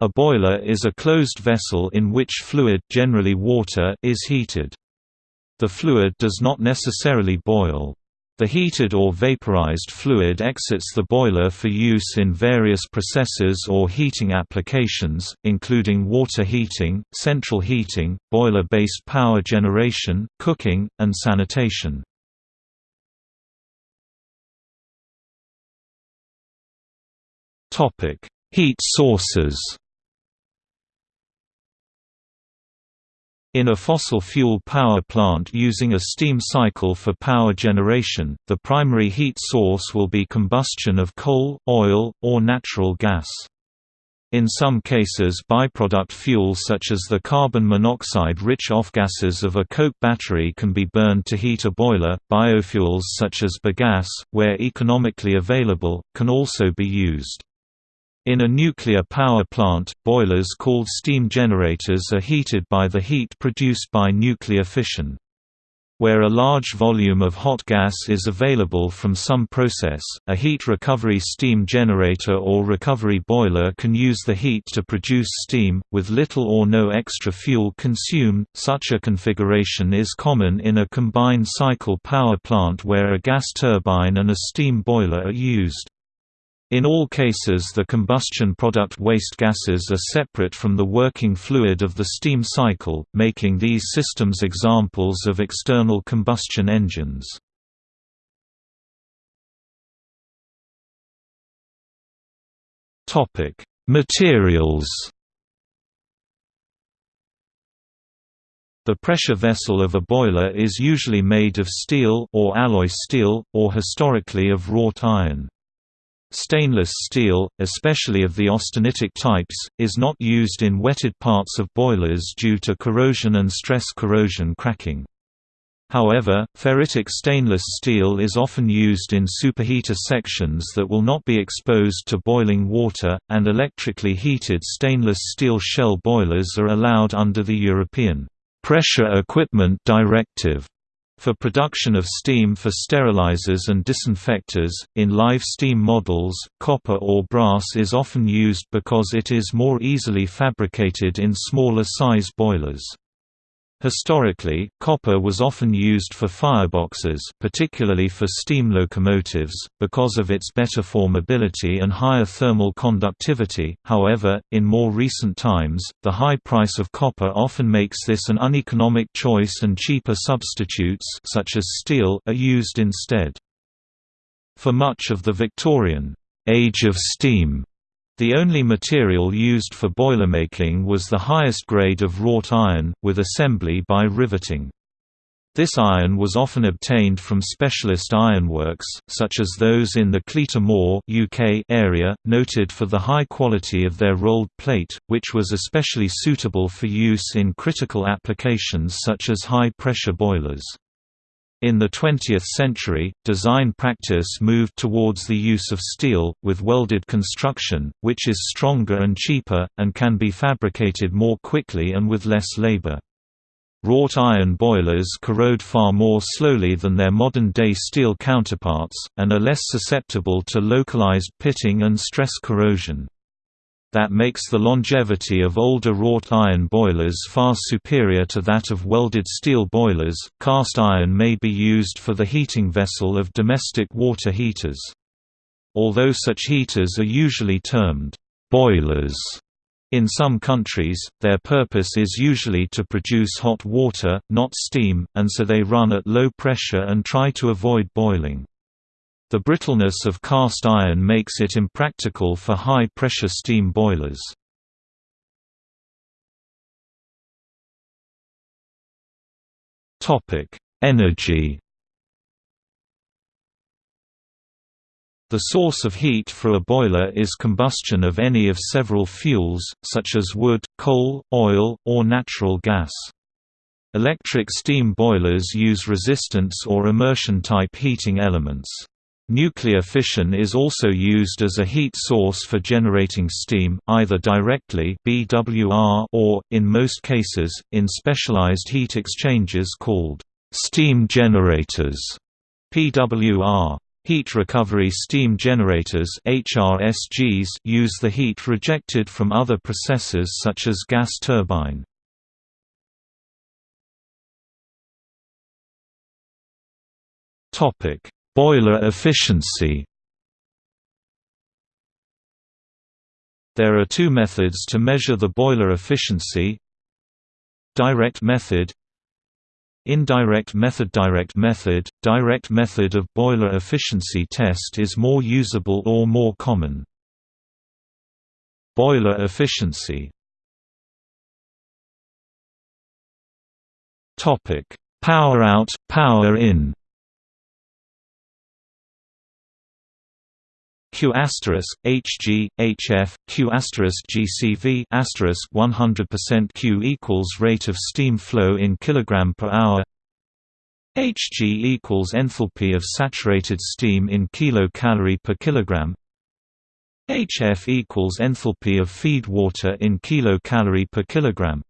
A boiler is a closed vessel in which fluid generally water is heated. The fluid does not necessarily boil. The heated or vaporized fluid exits the boiler for use in various processes or heating applications, including water heating, central heating, boiler-based power generation, cooking, and sanitation. Heat sources In a fossil fuel power plant using a steam cycle for power generation, the primary heat source will be combustion of coal, oil, or natural gas. In some cases byproduct fuels such as the carbon monoxide-rich off-gases of a coke battery can be burned to heat a boiler. Biofuels such as bagasse, where economically available, can also be used. In a nuclear power plant, boilers called steam generators are heated by the heat produced by nuclear fission. Where a large volume of hot gas is available from some process, a heat recovery steam generator or recovery boiler can use the heat to produce steam, with little or no extra fuel consumed. Such a configuration is common in a combined cycle power plant where a gas turbine and a steam boiler are used. In all cases the combustion product waste gases are separate from the working fluid of the steam cycle, making these systems examples of external combustion engines. Materials The pressure vessel of a boiler is usually made of steel or alloy steel, or historically of wrought iron. Stainless steel, especially of the austenitic types, is not used in wetted parts of boilers due to corrosion and stress corrosion cracking. However, ferritic stainless steel is often used in superheater sections that will not be exposed to boiling water, and electrically heated stainless steel shell boilers are allowed under the European Pressure Equipment Directive for production of steam for sterilizers and disinfectors, in live steam models, copper or brass is often used because it is more easily fabricated in smaller size boilers. Historically, copper was often used for fireboxes particularly for steam locomotives, because of its better formability and higher thermal conductivity, however, in more recent times, the high price of copper often makes this an uneconomic choice and cheaper substitutes such as steel are used instead. For much of the Victorian age of steam the only material used for boilermaking was the highest grade of wrought iron, with assembly by riveting. This iron was often obtained from specialist ironworks, such as those in the Cleator Moor UK area, noted for the high quality of their rolled plate, which was especially suitable for use in critical applications such as high-pressure boilers. In the 20th century, design practice moved towards the use of steel, with welded construction, which is stronger and cheaper, and can be fabricated more quickly and with less labor. Wrought iron boilers corrode far more slowly than their modern-day steel counterparts, and are less susceptible to localized pitting and stress corrosion that makes the longevity of older wrought iron boilers far superior to that of welded steel boilers. Cast iron may be used for the heating vessel of domestic water heaters. Although such heaters are usually termed boilers in some countries, their purpose is usually to produce hot water, not steam, and so they run at low pressure and try to avoid boiling. The brittleness of cast iron makes it impractical for high-pressure steam boilers. Energy The source of heat for a boiler is combustion of any of several fuels, such as wood, coal, oil, or natural gas. Electric steam boilers use resistance or immersion-type heating elements. Nuclear fission is also used as a heat source for generating steam, either directly BWR or, in most cases, in specialized heat exchangers called steam generators PWR. Heat recovery steam generators HRSGs use the heat rejected from other processes such as gas turbine. Boiler efficiency. There are two methods to measure the boiler efficiency. Direct method Indirect method. Direct method, direct method of boiler efficiency test is more usable or more common. Boiler efficiency. Power out, power in Q Hg HF Q GCV asterisk 100% Q equals rate of steam flow in kilogram per hour. Hg equals enthalpy of saturated steam in kilocalorie per kilogram. HF equals enthalpy of feed water in kilocalorie per kilogram.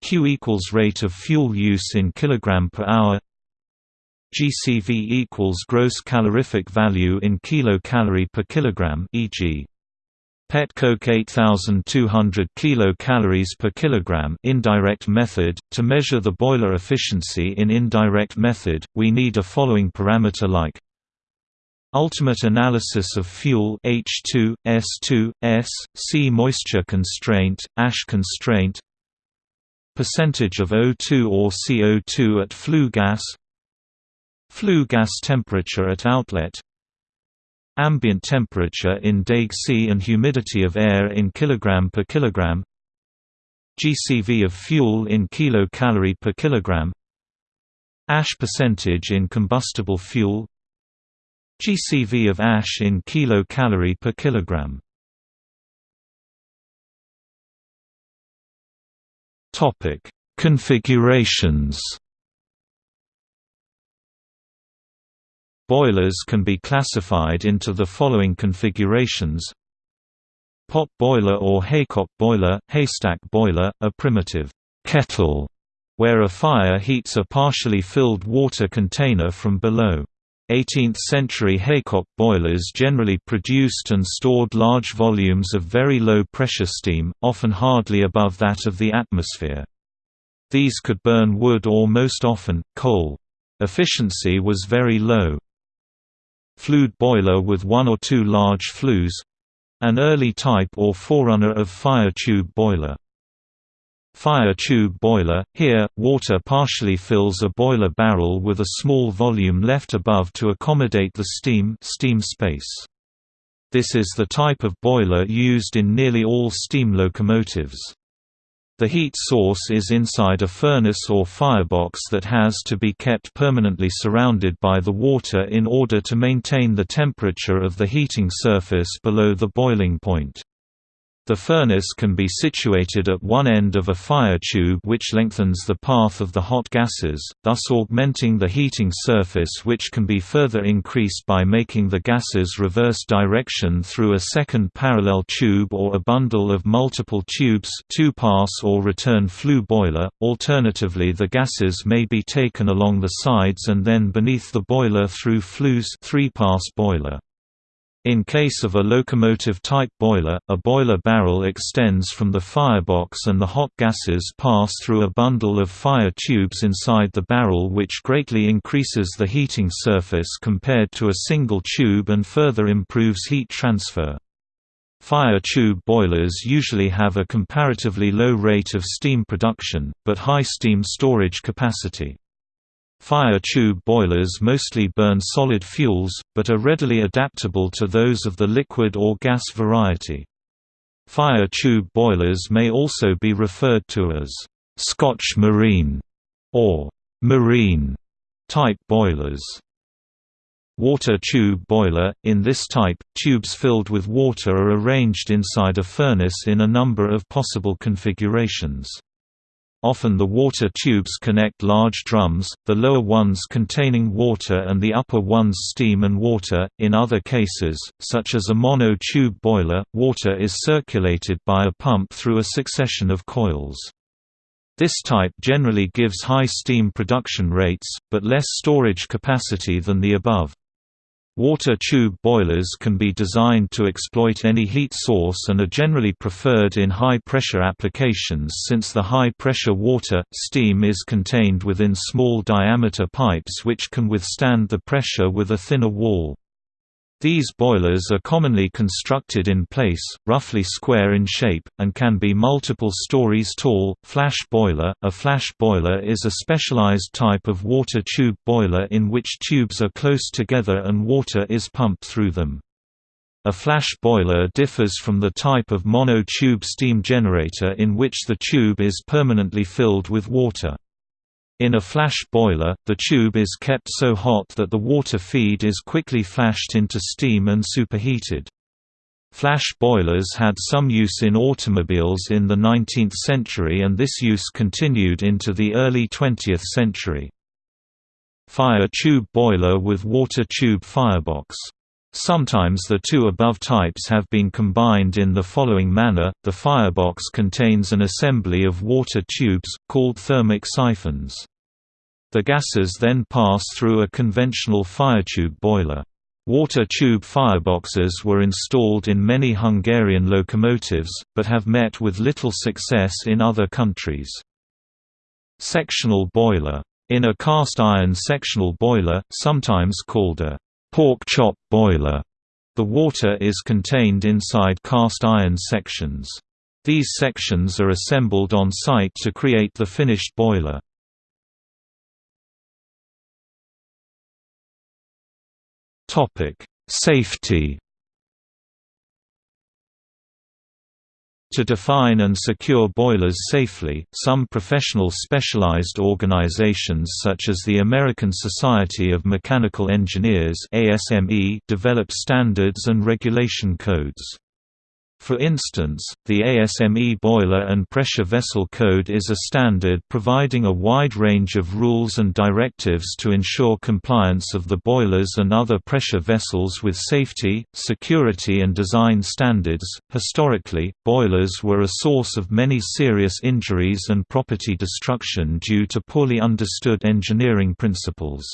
Q equals rate of fuel use in kilogram per hour GCV equals gross calorific value in kilocalorie per kilogram e.g. Pet coke 8200 kilocalories per kilogram indirect method to measure the boiler efficiency in indirect method we need a following parameter like Ultimate analysis of fuel H2 S2 S C moisture constraint ash constraint percentage of O2 or CO2 at flue gas Flue gas temperature at outlet. Ambient temperature in Daeg C and humidity of air in kilogram per kilogram. GCV of fuel in kilocalorie per kilogram. Ash percentage in combustible fuel. GCV of ash in kilocalorie per kilogram. Topic: Configurations Boilers can be classified into the following configurations Pot boiler or haycock boiler, haystack boiler, a primitive kettle, where a fire heats a partially filled water container from below. 18th-century haycock boilers generally produced and stored large volumes of very low-pressure steam, often hardly above that of the atmosphere. These could burn wood or most often, coal. Efficiency was very low. Flued boiler with one or two large flues an early type or forerunner of fire tube boiler. Fire tube boiler – Here, water partially fills a boiler barrel with a small volume left above to accommodate the steam, steam space. This is the type of boiler used in nearly all steam locomotives. The heat source is inside a furnace or firebox that has to be kept permanently surrounded by the water in order to maintain the temperature of the heating surface below the boiling point. The furnace can be situated at one end of a fire tube which lengthens the path of the hot gases, thus augmenting the heating surface which can be further increased by making the gases reverse direction through a second parallel tube or a bundle of multiple tubes two-pass or return flue boiler, alternatively the gases may be taken along the sides and then beneath the boiler through flues three-pass boiler. In case of a locomotive-type boiler, a boiler barrel extends from the firebox and the hot gases pass through a bundle of fire tubes inside the barrel which greatly increases the heating surface compared to a single tube and further improves heat transfer. Fire tube boilers usually have a comparatively low rate of steam production, but high steam storage capacity. Fire tube boilers mostly burn solid fuels, but are readily adaptable to those of the liquid or gas variety. Fire tube boilers may also be referred to as Scotch marine or marine type boilers. Water tube boiler – In this type, tubes filled with water are arranged inside a furnace in a number of possible configurations. Often the water tubes connect large drums, the lower ones containing water and the upper ones steam and water. In other cases, such as a mono-tube boiler, water is circulated by a pump through a succession of coils. This type generally gives high steam production rates, but less storage capacity than the above. Water tube boilers can be designed to exploit any heat source and are generally preferred in high-pressure applications since the high-pressure water, steam is contained within small diameter pipes which can withstand the pressure with a thinner wall. These boilers are commonly constructed in place, roughly square in shape, and can be multiple stories tall. Flash boiler A flash boiler is a specialized type of water tube boiler in which tubes are close together and water is pumped through them. A flash boiler differs from the type of mono-tube steam generator in which the tube is permanently filled with water. In a flash boiler, the tube is kept so hot that the water feed is quickly flashed into steam and superheated. Flash boilers had some use in automobiles in the 19th century and this use continued into the early 20th century. Fire tube boiler with water tube firebox Sometimes the two above types have been combined in the following manner, the firebox contains an assembly of water tubes, called thermic siphons. The gases then pass through a conventional firetube boiler. Water tube fireboxes were installed in many Hungarian locomotives, but have met with little success in other countries. Sectional boiler. In a cast iron sectional boiler, sometimes called a pork chop boiler. The water is contained inside cast iron sections. These sections are assembled on site to create the finished boiler. Topic: Safety To define and secure boilers safely, some professional specialized organizations such as the American Society of Mechanical Engineers develop standards and regulation codes. For instance, the ASME Boiler and Pressure Vessel Code is a standard providing a wide range of rules and directives to ensure compliance of the boilers and other pressure vessels with safety, security, and design standards. Historically, boilers were a source of many serious injuries and property destruction due to poorly understood engineering principles.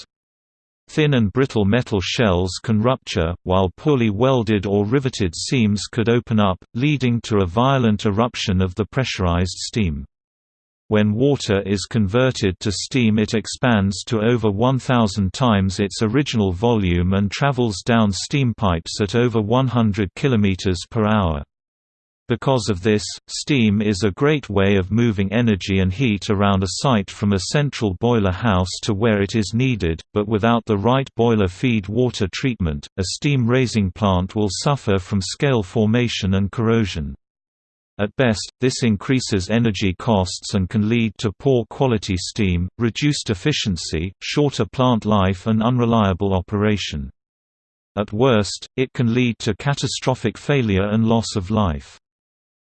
Thin and brittle metal shells can rupture, while poorly welded or riveted seams could open up, leading to a violent eruption of the pressurized steam. When water is converted to steam it expands to over 1,000 times its original volume and travels down steam pipes at over 100 km per hour. Because of this, steam is a great way of moving energy and heat around a site from a central boiler house to where it is needed, but without the right boiler feed water treatment, a steam raising plant will suffer from scale formation and corrosion. At best, this increases energy costs and can lead to poor quality steam, reduced efficiency, shorter plant life and unreliable operation. At worst, it can lead to catastrophic failure and loss of life.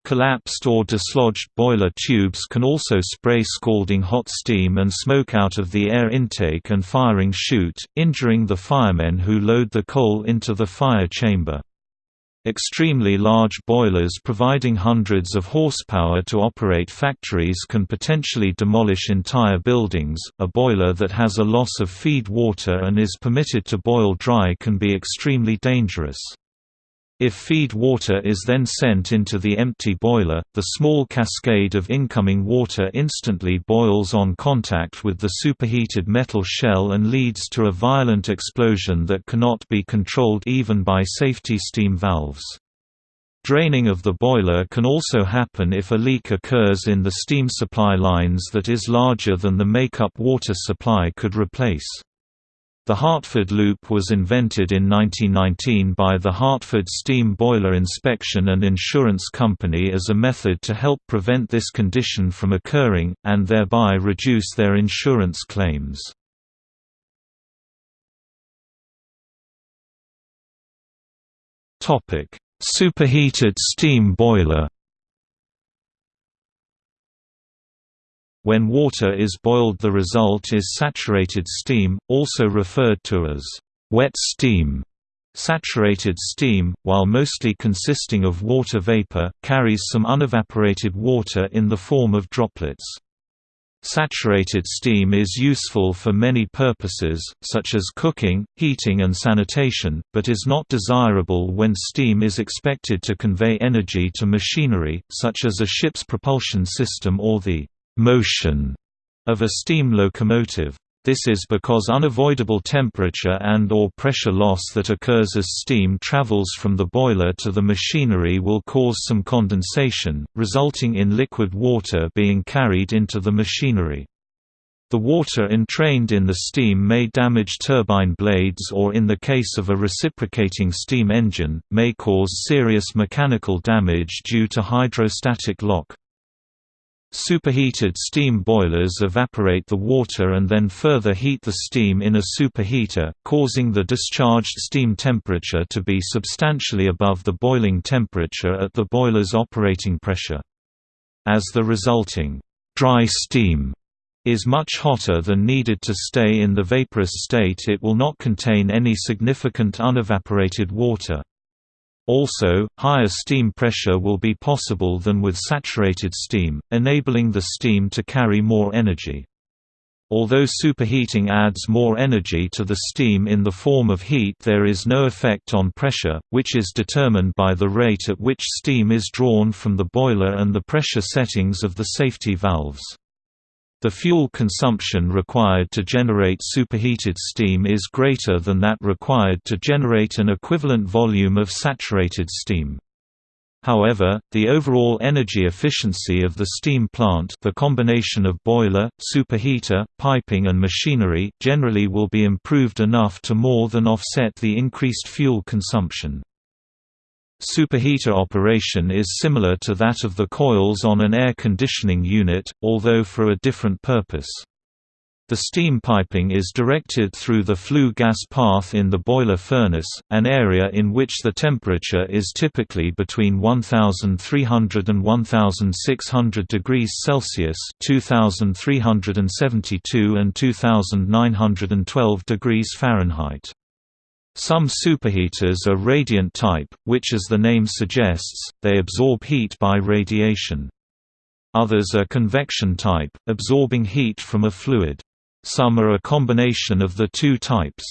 Collapsed or dislodged boiler tubes can also spray scalding hot steam and smoke out of the air intake and firing chute, injuring the firemen who load the coal into the fire chamber. Extremely large boilers providing hundreds of horsepower to operate factories can potentially demolish entire buildings. A boiler that has a loss of feed water and is permitted to boil dry can be extremely dangerous. If feed water is then sent into the empty boiler, the small cascade of incoming water instantly boils on contact with the superheated metal shell and leads to a violent explosion that cannot be controlled even by safety steam valves. Draining of the boiler can also happen if a leak occurs in the steam supply lines that is larger than the makeup water supply could replace. The Hartford loop was invented in 1919 by the Hartford Steam Boiler Inspection and Insurance Company as a method to help prevent this condition from occurring, and thereby reduce their insurance claims. Superheated steam boiler When water is boiled the result is saturated steam, also referred to as wet steam. Saturated steam, while mostly consisting of water vapor, carries some unevaporated water in the form of droplets. Saturated steam is useful for many purposes, such as cooking, heating and sanitation, but is not desirable when steam is expected to convey energy to machinery, such as a ship's propulsion system or the «motion» of a steam locomotive. This is because unavoidable temperature and or pressure loss that occurs as steam travels from the boiler to the machinery will cause some condensation, resulting in liquid water being carried into the machinery. The water entrained in the steam may damage turbine blades or in the case of a reciprocating steam engine, may cause serious mechanical damage due to hydrostatic lock. Superheated steam boilers evaporate the water and then further heat the steam in a superheater, causing the discharged steam temperature to be substantially above the boiling temperature at the boiler's operating pressure. As the resulting dry steam is much hotter than needed to stay in the vaporous state it will not contain any significant unevaporated water. Also, higher steam pressure will be possible than with saturated steam, enabling the steam to carry more energy. Although superheating adds more energy to the steam in the form of heat there is no effect on pressure, which is determined by the rate at which steam is drawn from the boiler and the pressure settings of the safety valves. The fuel consumption required to generate superheated steam is greater than that required to generate an equivalent volume of saturated steam. However, the overall energy efficiency of the steam plant the combination of boiler, superheater, piping and machinery generally will be improved enough to more than offset the increased fuel consumption. Superheater operation is similar to that of the coils on an air conditioning unit, although for a different purpose. The steam piping is directed through the flue gas path in the boiler furnace, an area in which the temperature is typically between 1300 and 1600 degrees Celsius (2372 and 2912 degrees Fahrenheit). Some superheaters are radiant type, which as the name suggests, they absorb heat by radiation. Others are convection type, absorbing heat from a fluid. Some are a combination of the two types.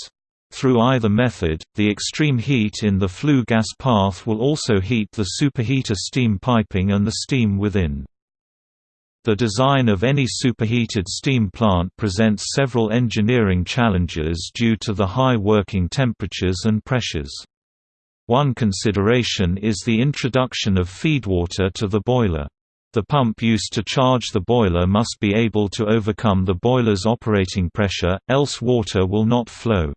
Through either method, the extreme heat in the flue gas path will also heat the superheater steam piping and the steam within. The design of any superheated steam plant presents several engineering challenges due to the high working temperatures and pressures. One consideration is the introduction of feedwater to the boiler. The pump used to charge the boiler must be able to overcome the boiler's operating pressure, else water will not flow.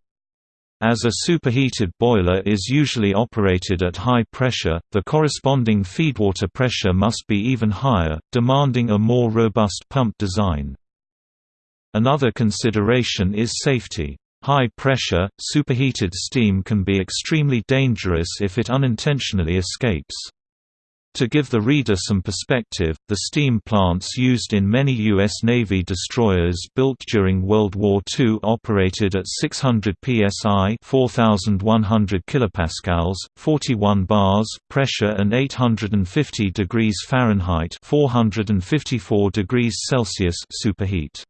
As a superheated boiler is usually operated at high pressure, the corresponding feedwater pressure must be even higher, demanding a more robust pump design. Another consideration is safety. High pressure, superheated steam can be extremely dangerous if it unintentionally escapes. To give the reader some perspective, the steam plants used in many U.S. Navy destroyers built during World War II operated at 600 psi 4,100 kilopascals, 41 bars pressure and 850 degrees Fahrenheit 454 degrees Celsius superheat.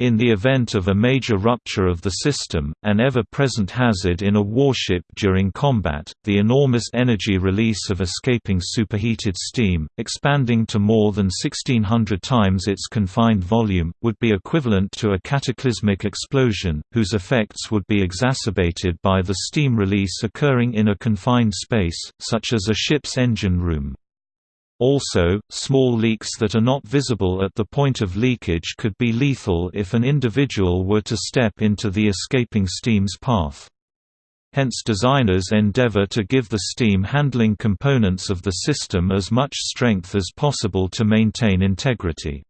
In the event of a major rupture of the system, an ever-present hazard in a warship during combat, the enormous energy release of escaping superheated steam, expanding to more than 1600 times its confined volume, would be equivalent to a cataclysmic explosion, whose effects would be exacerbated by the steam release occurring in a confined space, such as a ship's engine room. Also, small leaks that are not visible at the point of leakage could be lethal if an individual were to step into the escaping steam's path. Hence designers endeavor to give the steam handling components of the system as much strength as possible to maintain integrity.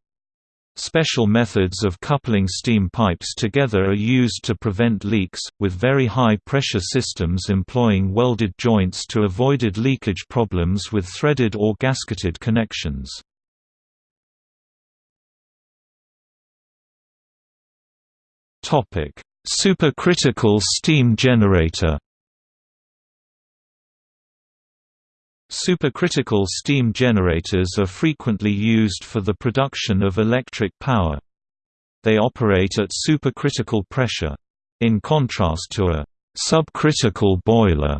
Special methods of coupling steam pipes together are used to prevent leaks, with very high-pressure systems employing welded joints to avoided leakage problems with threaded or gasketed connections. Supercritical steam generator Supercritical steam generators are frequently used for the production of electric power. They operate at supercritical pressure. In contrast to a subcritical boiler,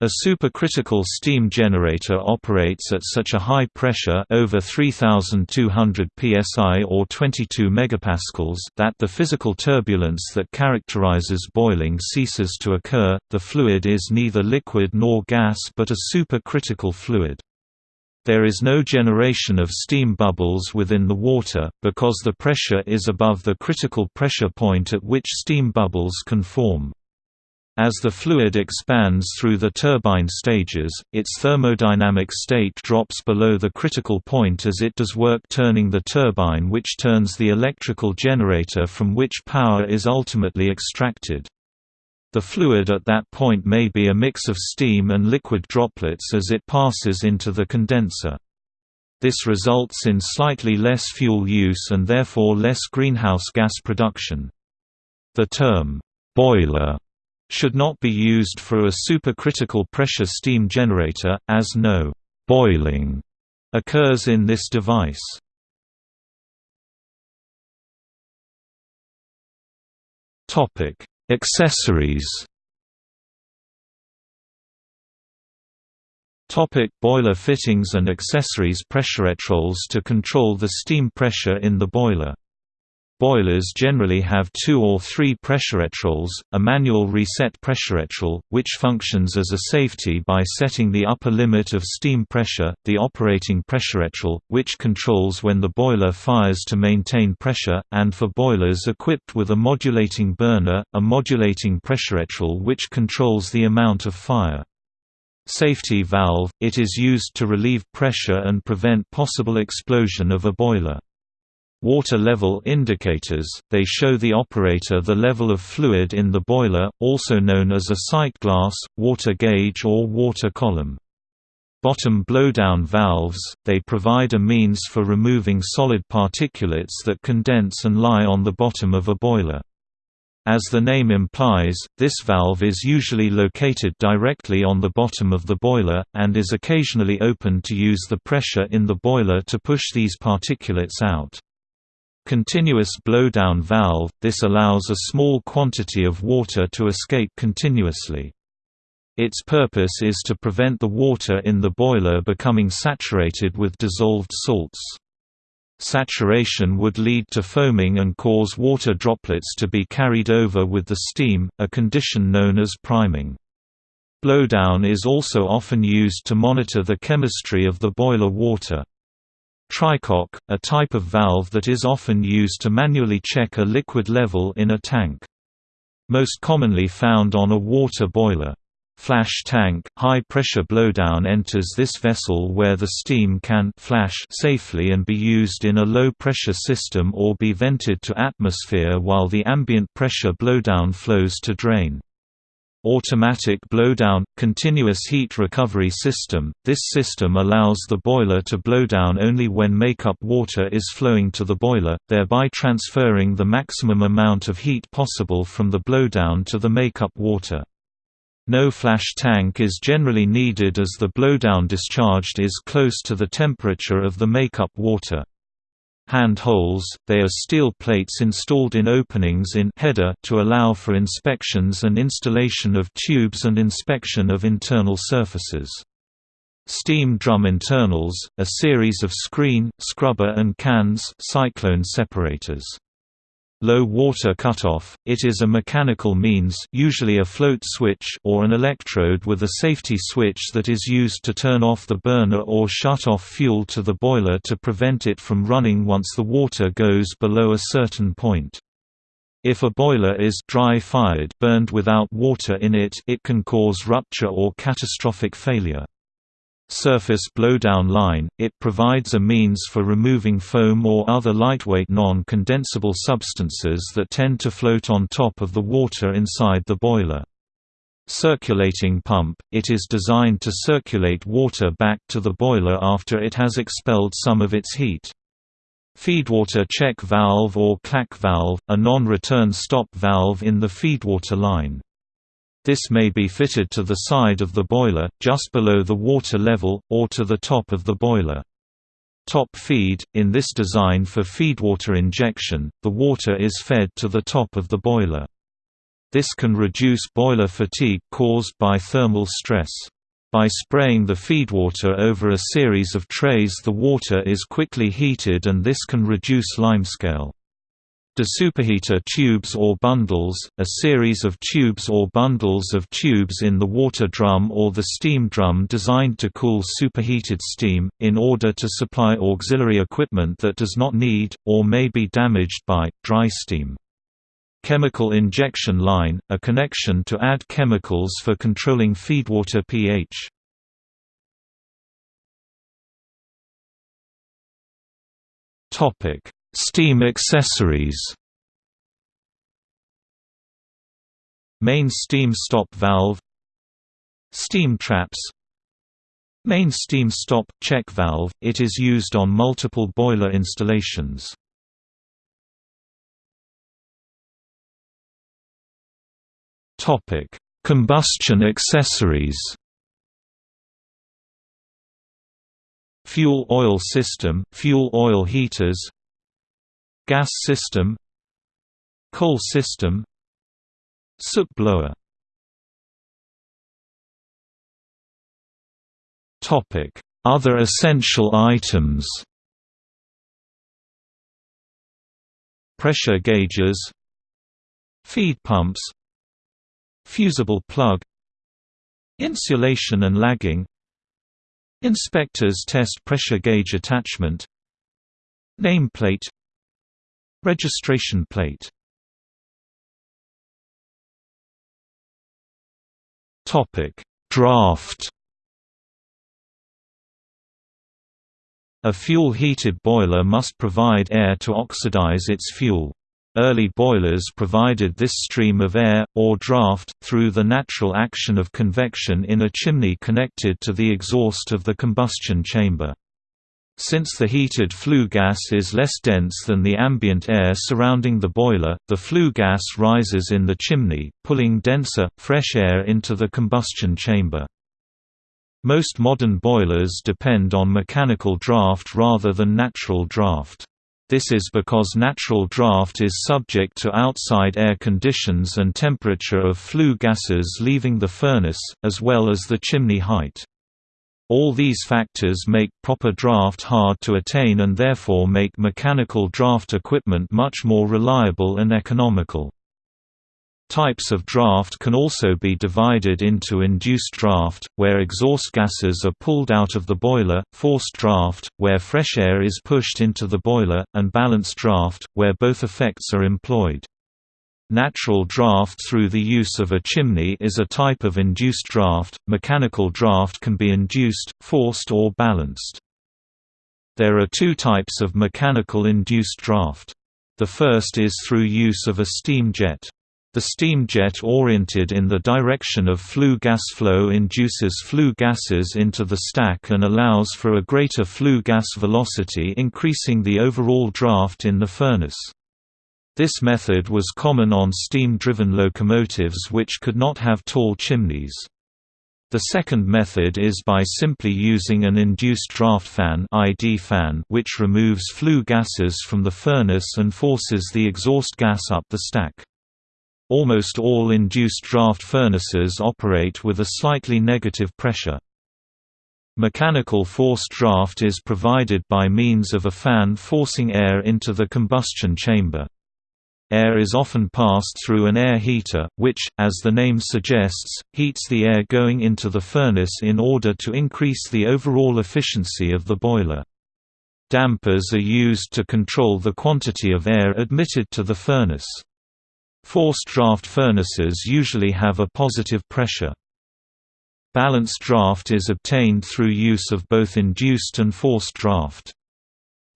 a supercritical steam generator operates at such a high pressure over 3200 psi or 22 megapascals that the physical turbulence that characterizes boiling ceases to occur. The fluid is neither liquid nor gas but a supercritical fluid. There is no generation of steam bubbles within the water, because the pressure is above the critical pressure point at which steam bubbles can form. As the fluid expands through the turbine stages, its thermodynamic state drops below the critical point as it does work turning the turbine which turns the electrical generator from which power is ultimately extracted. The fluid at that point may be a mix of steam and liquid droplets as it passes into the condenser. This results in slightly less fuel use and therefore less greenhouse gas production. The term, boiler should not be used for a supercritical pressure steam generator, as no «boiling» occurs in this device. Accessories. Topic boiler fittings and accessories. Pressuretrols to control the steam pressure in the boiler Boilers generally have two or three pressuretrols, a manual reset pressuretrol, which functions as a safety by setting the upper limit of steam pressure, the operating pressuretrol, which controls when the boiler fires to maintain pressure, and for boilers equipped with a modulating burner, a modulating pressuretrol which controls the amount of fire. Safety valve – It is used to relieve pressure and prevent possible explosion of a boiler. Water level indicators, they show the operator the level of fluid in the boiler, also known as a sight glass, water gauge or water column. Bottom blowdown valves, they provide a means for removing solid particulates that condense and lie on the bottom of a boiler. As the name implies, this valve is usually located directly on the bottom of the boiler, and is occasionally opened to use the pressure in the boiler to push these particulates out. Continuous blowdown valve – This allows a small quantity of water to escape continuously. Its purpose is to prevent the water in the boiler becoming saturated with dissolved salts. Saturation would lead to foaming and cause water droplets to be carried over with the steam, a condition known as priming. Blowdown is also often used to monitor the chemistry of the boiler water. Trycock, a type of valve that is often used to manually check a liquid level in a tank. Most commonly found on a water boiler. Flash tank – High-pressure blowdown enters this vessel where the steam can flash safely and be used in a low-pressure system or be vented to atmosphere while the ambient pressure blowdown flows to drain. Automatic blowdown – continuous heat recovery system – This system allows the boiler to blow down only when makeup water is flowing to the boiler, thereby transferring the maximum amount of heat possible from the blowdown to the makeup water. No flash tank is generally needed as the blowdown discharged is close to the temperature of the makeup water. Hand holes, they are steel plates installed in openings in header to allow for inspections and installation of tubes and inspection of internal surfaces. Steam drum internals, a series of screen, scrubber and cans cyclone separators. Low water cutoff, it is a mechanical means usually a float switch or an electrode with a safety switch that is used to turn off the burner or shut off fuel to the boiler to prevent it from running once the water goes below a certain point. If a boiler is dry-fired burned without water in it it can cause rupture or catastrophic failure surface blowdown line, it provides a means for removing foam or other lightweight non-condensable substances that tend to float on top of the water inside the boiler. Circulating pump, it is designed to circulate water back to the boiler after it has expelled some of its heat. Feedwater check valve or clack valve, a non-return stop valve in the feedwater line. This may be fitted to the side of the boiler, just below the water level, or to the top of the boiler. Top feed – In this design for feedwater injection, the water is fed to the top of the boiler. This can reduce boiler fatigue caused by thermal stress. By spraying the feedwater over a series of trays the water is quickly heated and this can reduce limescale. Superheater tubes or bundles, a series of tubes or bundles of tubes in the water drum or the steam drum designed to cool superheated steam, in order to supply auxiliary equipment that does not need, or may be damaged by, dry steam. Chemical injection line, a connection to add chemicals for controlling feedwater pH. Topic Steam accessories. Main steam stop valve. Steam traps. Main steam stop check valve it is used on multiple boiler installations. Combustion accessories. Fuel oil system fuel oil heaters Gas system Coal system Soot blower. Other essential items. Pressure gauges Feed pumps Fusible plug Insulation and lagging Inspectors test pressure gauge attachment Nameplate Registration plate Draft A fuel-heated boiler must provide air to oxidize its fuel. Early boilers provided this stream of air, or draft, through the natural action of convection in a chimney connected to the exhaust of the combustion chamber. Since the heated flue gas is less dense than the ambient air surrounding the boiler, the flue gas rises in the chimney, pulling denser, fresh air into the combustion chamber. Most modern boilers depend on mechanical draft rather than natural draft. This is because natural draft is subject to outside air conditions and temperature of flue gases leaving the furnace, as well as the chimney height. All these factors make proper draft hard to attain and therefore make mechanical draft equipment much more reliable and economical. Types of draft can also be divided into induced draft, where exhaust gases are pulled out of the boiler, forced draft, where fresh air is pushed into the boiler, and balanced draft, where both effects are employed. Natural draft through the use of a chimney is a type of induced draft. Mechanical draft can be induced, forced or balanced. There are two types of mechanical induced draft. The first is through use of a steam jet. The steam jet oriented in the direction of flue gas flow induces flue gases into the stack and allows for a greater flue gas velocity increasing the overall draft in the furnace. This method was common on steam-driven locomotives which could not have tall chimneys. The second method is by simply using an induced draft fan, ID fan which removes flue gases from the furnace and forces the exhaust gas up the stack. Almost all induced draft furnaces operate with a slightly negative pressure. Mechanical forced draft is provided by means of a fan forcing air into the combustion chamber. Air is often passed through an air heater, which, as the name suggests, heats the air going into the furnace in order to increase the overall efficiency of the boiler. Dampers are used to control the quantity of air admitted to the furnace. Forced draft furnaces usually have a positive pressure. Balanced draft is obtained through use of both induced and forced draft.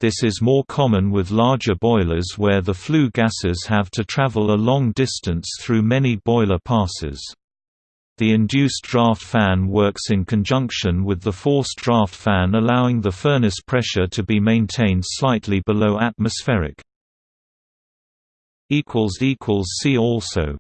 This is more common with larger boilers where the flue gases have to travel a long distance through many boiler passes. The induced draft fan works in conjunction with the forced draft fan allowing the furnace pressure to be maintained slightly below atmospheric. See also